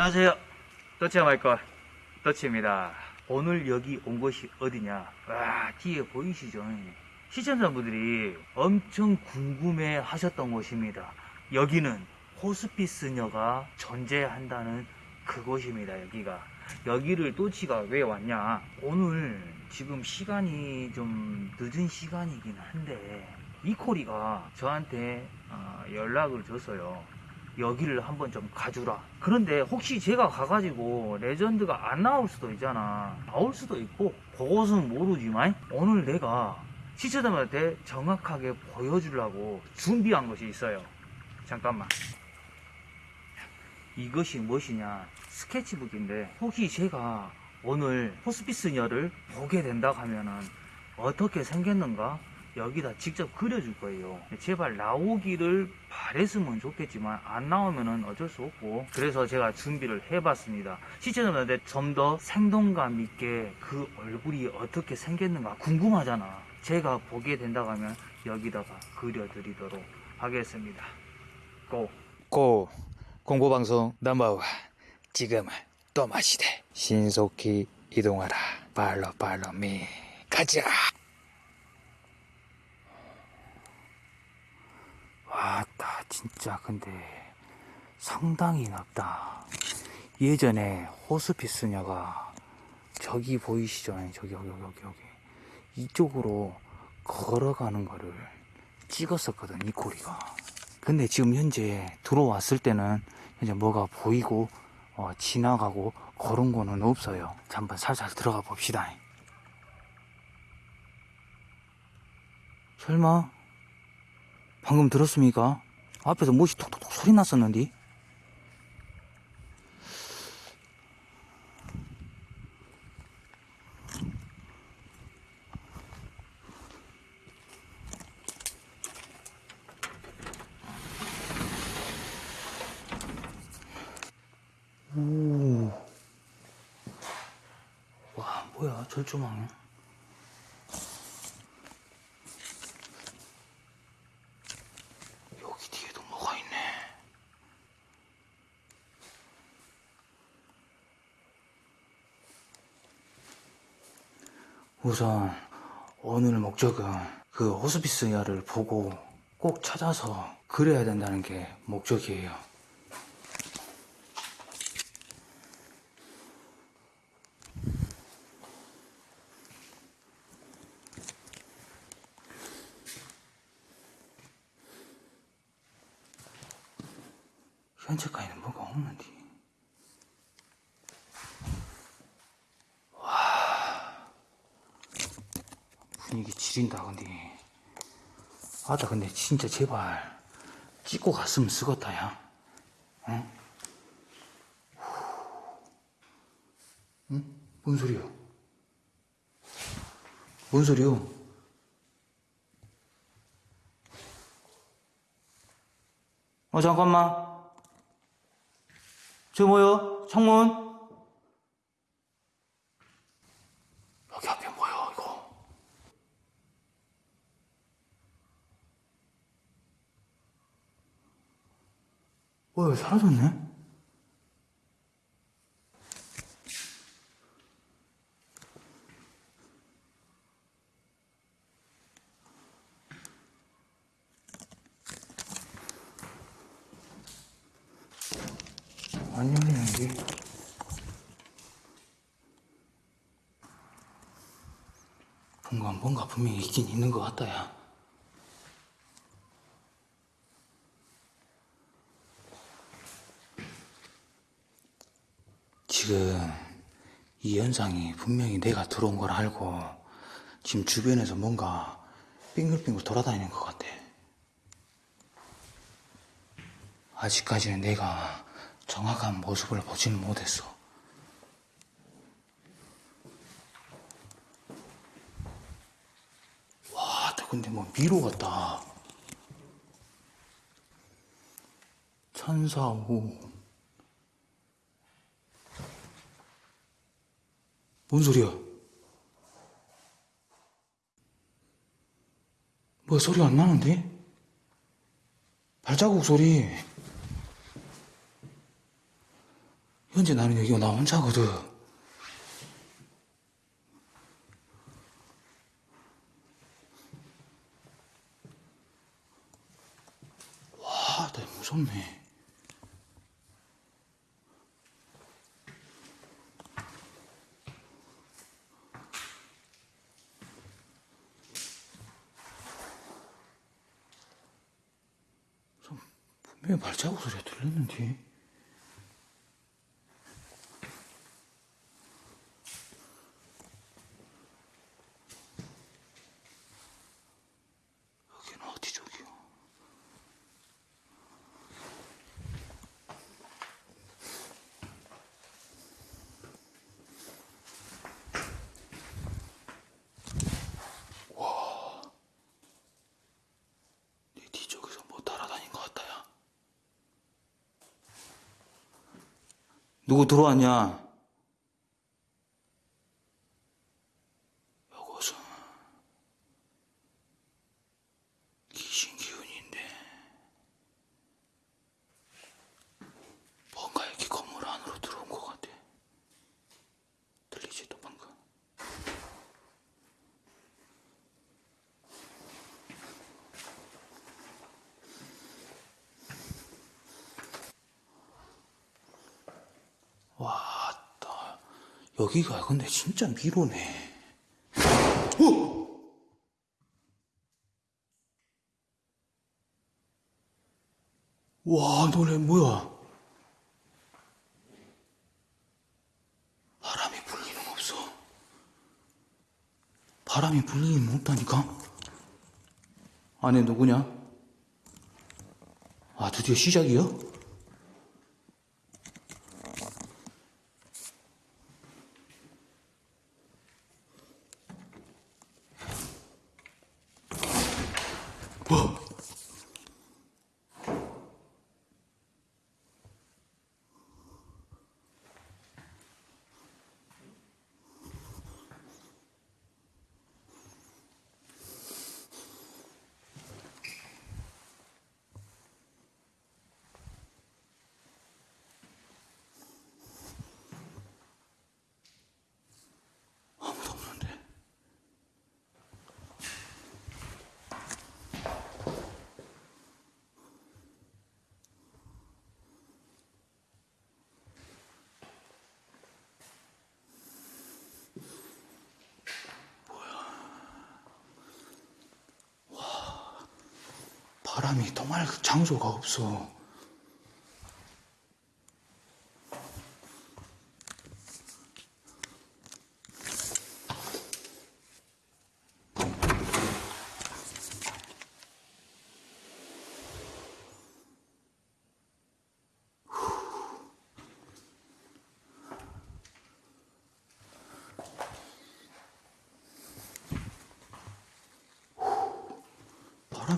안녕하세요. 더치야 말걸 더치입니다. 오늘 여기 온 곳이 어디냐? 와 뒤에 보이시죠? 시청자분들이 엄청 궁금해 하셨던 곳입니다. 여기는 호스피스녀가 존재한다는 그곳입니다. 여기가 여기를 또치가 왜 왔냐? 오늘 지금 시간이 좀 늦은 시간이긴 한데 이코리가 저한테 어, 연락을 줬어요. 여기를 한번 좀 가주라. 그런데 혹시 제가 가가지고 레전드가 안 나올 수도 있잖아. 나올 수도 있고, 그것은 모르지만, 오늘 내가 시청자들한테 정확하게 보여주려고 준비한 것이 있어요. 잠깐만. 이것이 무엇이냐? 스케치북인데, 혹시 제가 오늘 호스피스녀를 보게 된다 하면은 어떻게 생겼는가? 여기다 직접 그려줄 거예요. 제발 나오기를 바랬으면 좋겠지만 안 나오면은 어쩔 수 없고 그래서 제가 준비를 해봤습니다. 시청자분들한테 좀 더 생동감 있게 그 얼굴이 어떻게 생겼는가 궁금하잖아. 제가 보게 된다 하면 여기다가 그려드리도록 하겠습니다. 고! 고 공보방송 넘버원 지금은 또 마시되 신속히 이동하라 팔로 팔로 미 가자 와따 진짜. 근데 상당히 넓다. 예전에 호스피스녀가 저기 보이시죠 저기 여기 여기 여기 이쪽으로 걸어가는 거를 찍었었거든 이 코리가. 근데 지금 현재 들어왔을 때는 현재 뭐가 보이고 어, 지나가고 그런 거는 없어요. 자, 한번 살살 들어가 봅시다. 설마 방금 들었습니까? 앞에서 무엇이 톡톡톡 소리 났었는데? 오. 와, 뭐야, 절조망이야? 여기 뒤에도 뭐가 있네. 우선, 오늘 목적은 그 호스피스야를 보고 꼭 찾아서 그려야 된다는 게 목적이에요. 현재까지는 뭐가 없는데. 와. 분위기 지린다, 근데. 아따, 근데 진짜 제발. 찍고 갔으면 쓰겄다, 야. 응? 응? 뭔 소리야? 뭔 소리야? 어, 잠깐만. 저 뭐요? 창문? 여기 앞에 뭐야 이거? 뭐야 사라졌네? 안 열리네 이게 뭔가 뭔가 분명히 있긴 있는 것 같다 야 지금 이 현상이 분명히 내가 들어온 걸 알고 지금 주변에서 뭔가 빙글빙글 돌아다니는 것 같아 아직까지는 내가 정확한 모습을 보지는 못했어. 와, 근데 뭐 미로 같다. 천사오. 뭔 소리야? 뭐 소리 안 나는데? 발자국 소리. 현재 나는 여기가 나 혼자거든. 와, 나 무섭네. 좀 분명히 발자국 소리가 들렸는데. 여기는 어디 쪽이요? 내 뒤쪽에서 뭐 따라다닌 것 같다야. 누구 들어왔냐? 요것은 귀신 기운인데 뭔가 이렇게 건물 안으로 들어온 것 같아. 들리지 또 방금? 왔다. 여기가 근데 진짜 미로네. 어! 와, 너네 뭐야? 바람이 불 일은 없어. 바람이 불 일은 없다니까? 안에 누구냐? 아, 드디어 시작이야? 바람이 통할 장소가 없어.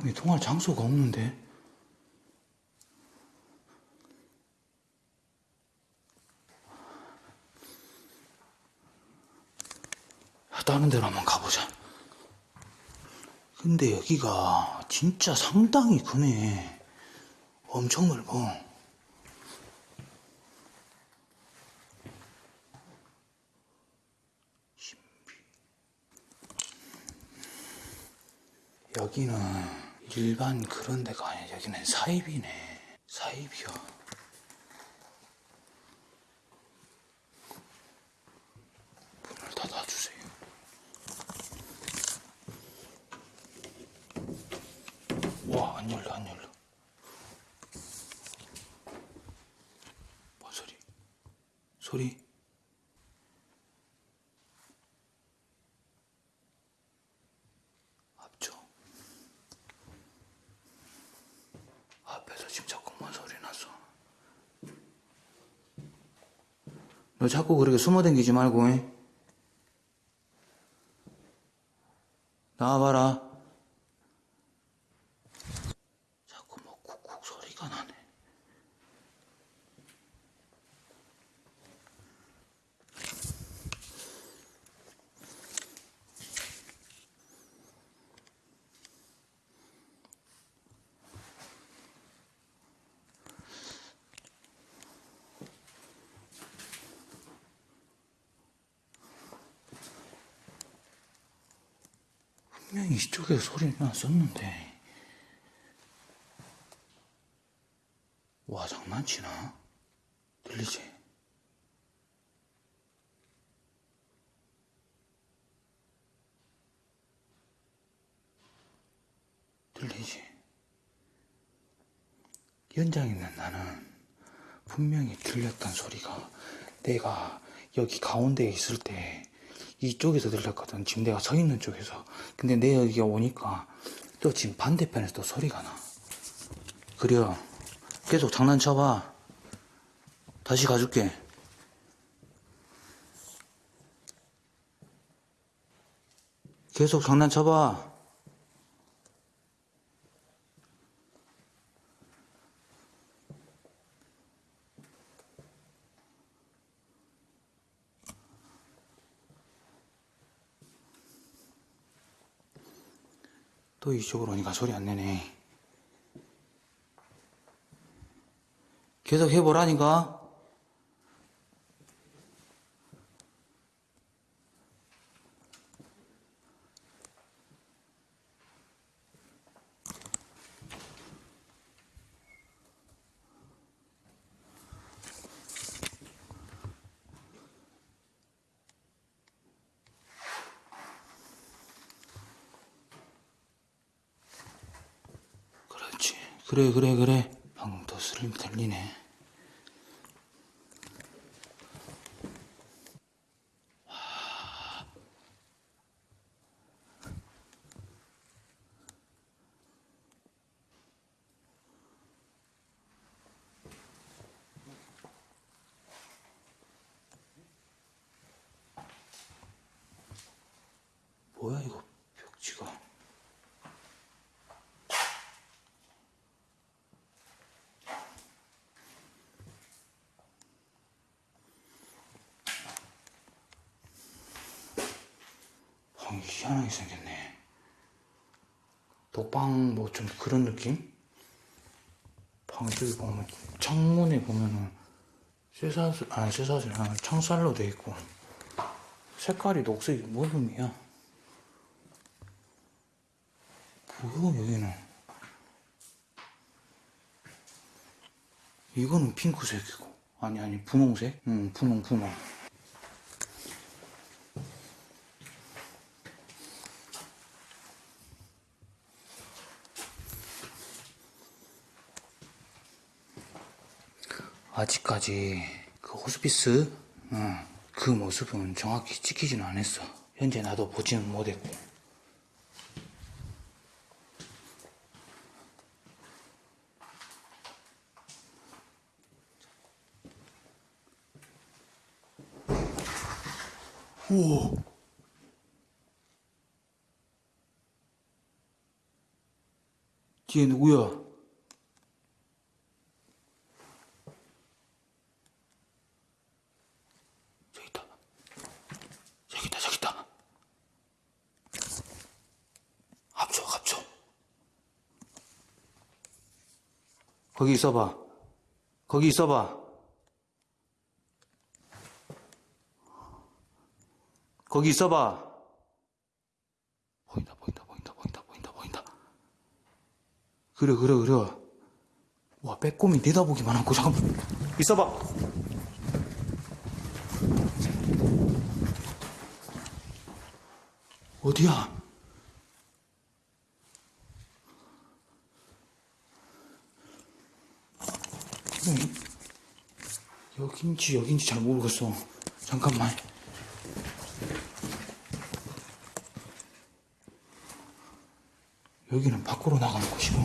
바람이 통할 장소가 없는데. 다른 데로 한번 가보자. 근데 여기가 진짜 상당히 크네. 엄청 넓어. 여기는 일반 그런 데가 아니야. 여기는 사입이네. 사입이야. 문을 닫아주세요. 와, 안 열려, 안 열려. 뭔 소리? 소리? 앞쪽. 앞에서 지금 자꾸 뭔 소리 났어. 너 자꾸 그렇게 숨어 댕기지 말고, 잉? 나와봐라. 자꾸 뭐 쿡쿡 소리가 나네. 분명히 이쪽에서 소리 났었는데. 와, 장난치나? 들리지? 들리지? 현장에 있는 나는 분명히 들렸던 소리가 내가 여기 가운데에 있을 때 이쪽에서 들렸거든. 지금 내가 서 있는 쪽에서. 근데 내 여기가 오니까 또 지금 반대편에서 또 소리가 나. 그래요. 계속 장난쳐봐. 다시 가줄게. 계속 장난쳐봐. 또 이쪽으로 오니까 소리 안 내네. 계속 해보라니까. 그래, 그래, 그래. 슬림 들리네. 뭐야, 이거, 벽지가. 방이 희한하게 생겼네. 독방 뭐 좀 그런 느낌? 방 저기 보면 창문에 보면은 쇠사슬 아니 쇠사슬 아니 창살로 돼 있고 색깔이 녹색이 뭔 의미야? 뭐야 여기는? 이거는 핑크색이고 아니 아니 분홍색? 응 분홍 분홍. 아직까지 그 호스피스 어, 그 모습은 정확히 찍히지는 않았어. 현재 나도 보지는 못했고. 우와. 뒤에 누구야? 저기 있다. 저기 있다, 저기 있다. 합쳐, 합쳐. 거기 있어봐. 거기 있어봐. 거기 있어봐. 보인다, 보인다, 보인다, 보인다, 보인다, 보인다. 그래, 그래, 그래. 와, 빼꼼히 내다보기만 하고, 잠깐만. 있어봐. 어디야? 응. 여긴지 여긴지 잘 모르겠어. 잠깐만. 여기는 밖으로 나가는 곳이고.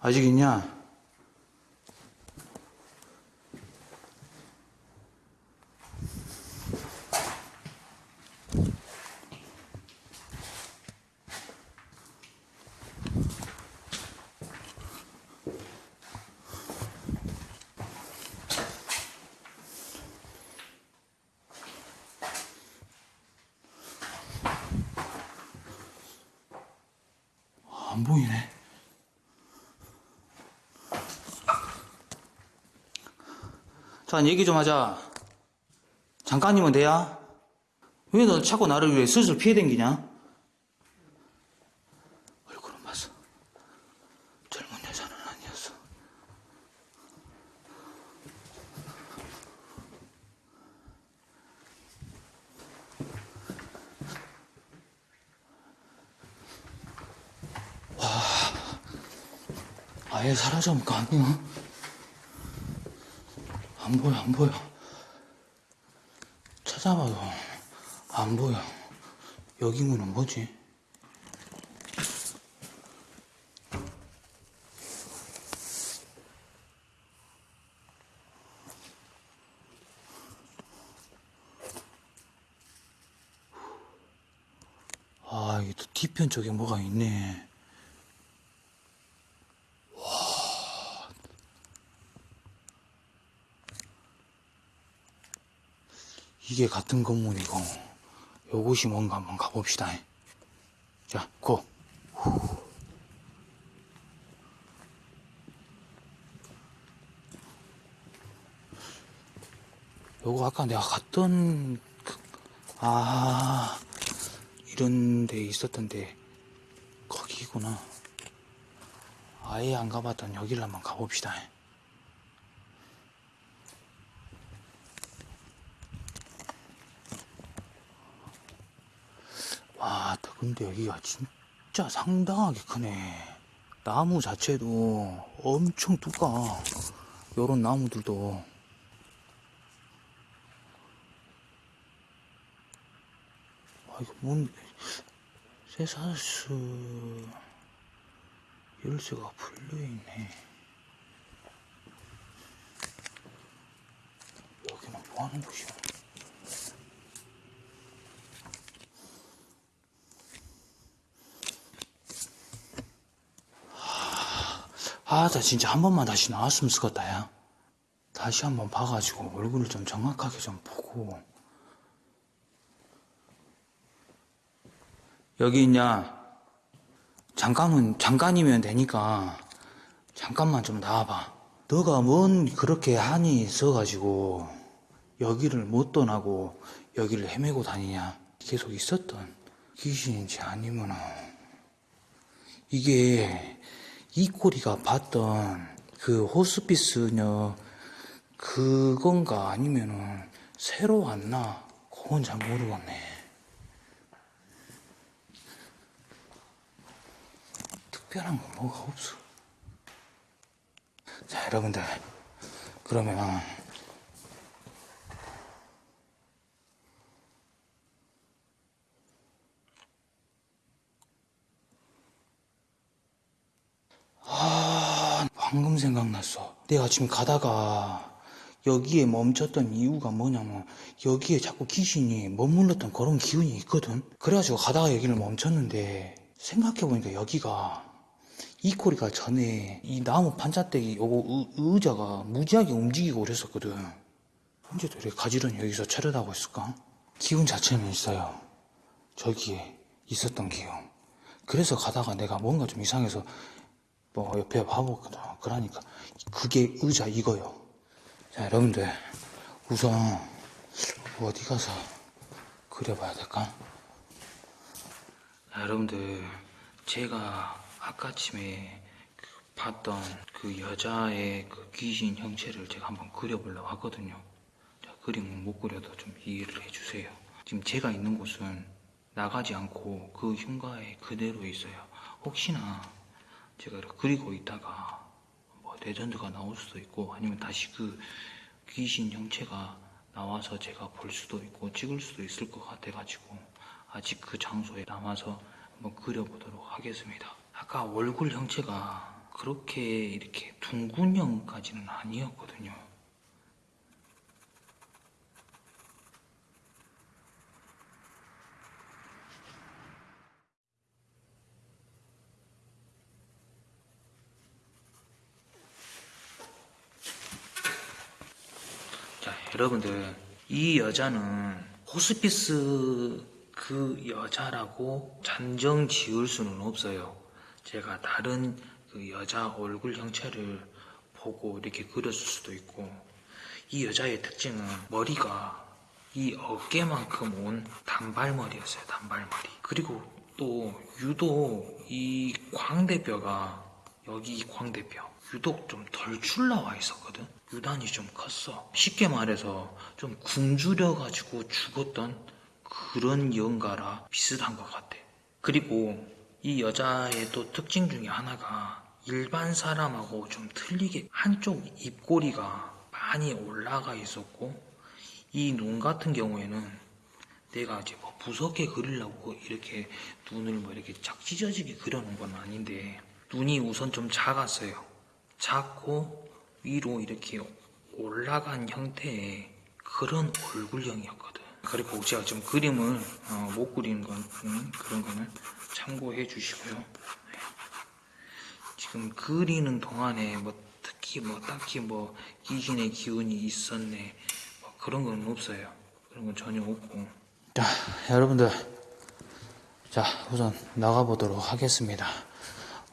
아직 있냐? 안 보이네. 자, 얘기 좀 하자. 잠깐이면 돼야? 왜 너 자꾸 나를 왜 슬슬 피해 댕기냐? 얼굴은 봤어. 젊은 여자는 아니었어. 와, 아예 사라져면 거 아니야? 안 보여, 안 보여. 찾아봐도 안 보여. 여기 문은 뭐지? 아, 이게 또 뒤편 쪽에 뭐가 있네. 이게 같은 건물이고 요것이 뭔가 한번 가봅시다. 자 고! 요거 아까 내가 갔던 그, 아 이런 데 있었던데 거기구나. 아예 안 가봤던 여기를 한번 가봅시다 와, 근데 여기가 진짜 상당하게 크네. 나무 자체도 엄청 두꺼워. 요런 나무들도. 아, 이거 뭔, 세사스 열쇠가 풀려있네. 여기는 뭐 하는 곳이야? 아, 나 진짜 한 번만 다시 나왔으면 좋겠다, 야. 다시 한 번 봐가지고 얼굴을 좀 정확하게 좀 보고. 여기 있냐? 잠깐은, 잠깐이면 되니까, 잠깐만 좀 나와봐. 너가 뭔 그렇게 한이 있어가지고, 여기를 못 떠나고, 여기를 헤매고 다니냐? 계속 있었던 귀신인지 아니면은, 이게 이 꼬리가 봤던 그 호스피스녀 그건가 아니면은 새로 왔나? 그건 잘 모르겠네. 특별한 건 뭐가 없어. 자 여러분들. 그러면 아, 방금 생각났어. 내가 지금 가다가 여기에 멈췄던 이유가 뭐냐면 여기에 자꾸 귀신이 머물렀던 그런 기운이 있거든. 그래가지고 가다가 여기를 멈췄는데 생각해보니까 여기가 이 꼬리가 전에 이 나무 판자떼기 요거 의- 의자가 무지하게 움직이고 그랬었거든. 언제도 이렇게 가지런히 여기서 차려다고 있을까? 기운 자체는 있어요. 저기에 있었던 기운. 그래서 가다가 내가 뭔가 좀 이상해서 뭐 옆에 봐보거든. 그러니까 그게 의자 이거요. 자 여러분들 우선 어디 가서 그려봐야 될까? 자, 여러분들 제가 아까쯤에 그 봤던 그 여자의 그 귀신 형체를 제가 한번 그려보려고 하거든요. 자, 그림은 못 그려도 좀 이해를 해주세요. 지금 제가 있는 곳은 나가지 않고 그 흉가에 그대로 있어요. 혹시나 제가 그리고 있다가 뭐 레전드가 나올 수도 있고 아니면 다시 그 귀신 형체가 나와서 제가 볼 수도 있고 찍을 수도 있을 것 같아가지고 아직 그 장소에 남아서 한번 그려보도록 하겠습니다. 아까 얼굴 형체가 그렇게 이렇게 둥근형까지는 아니었거든요. 자, 여러분들, 이 여자는 호스피스 그 여자라고 단정 지을 수는 없어요. 제가 다른 그 여자 얼굴 형체를 보고 이렇게 그렸을 수도 있고, 이 여자의 특징은 머리가 이 어깨만큼 온 단발머리였어요, 단발머리. 그리고 또 유독 이 광대뼈가 여기 이 광대뼈 유독 좀 덜 출나와 있었거든. 유단이 좀 컸어. 쉽게 말해서 좀 굶주려가지고 죽었던 그런 연가라 비슷한 것 같아. 그리고 이 여자의 또 특징 중에 하나가 일반 사람하고 좀 틀리게 한쪽 입꼬리가 많이 올라가 있었고 이 눈 같은 경우에는 내가 이제 뭐 무섭게 그리려고 이렇게 눈을 뭐 이렇게 쫙 찢어지게 그려놓은 건 아닌데 눈이 우선 좀 작았어요. 작고 위로 이렇게 올라간 형태의 그런 얼굴형이었거든. 그리고 제가 좀 그림을 어, 못 그리는 건 음, 그런 거는 참고해 주시고요. 네. 지금 그리는 동안에 뭐 특히 뭐 딱히 뭐 귀신의 기운이 있었네 뭐 그런 건 없어요. 그런 건 전혀 없고. 자, 여러분들. 자, 우선 나가보도록 하겠습니다.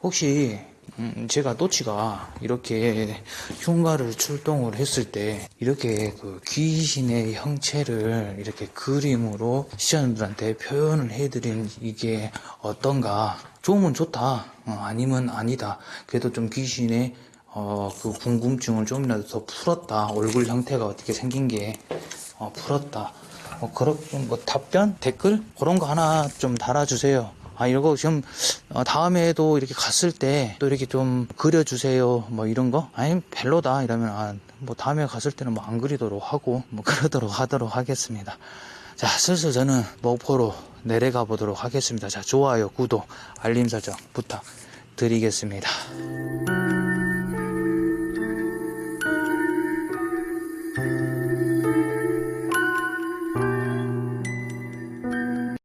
혹시, 음, 제가 또치가 이렇게 흉가를 출동을 했을 때, 이렇게 그 귀신의 형체를 이렇게 그림으로 시청자분들한테 표현을 해드린 이게 어떤가. 좋으면 좋다. 어, 아니면 아니다. 그래도 좀 귀신의 어, 그 궁금증을 좀이라도 더 풀었다. 얼굴 형태가 어떻게 생긴 게 어, 풀었다. 뭐 그런 뭐 답변 댓글 그런 거 하나 좀 달아주세요. 아 이거 지금 어, 다음에도 이렇게 갔을 때 또 이렇게 좀 그려주세요. 뭐 이런 거 아니 별로다 이러면 아, 뭐 다음에 갔을 때는 뭐 안 그리도록 하고 뭐 그러도록 하도록 하겠습니다. 자 슬슬 저는 목포로 내려가 보도록 하겠습니다. 자 좋아요 구독 알림 설정 부탁드리겠습니다.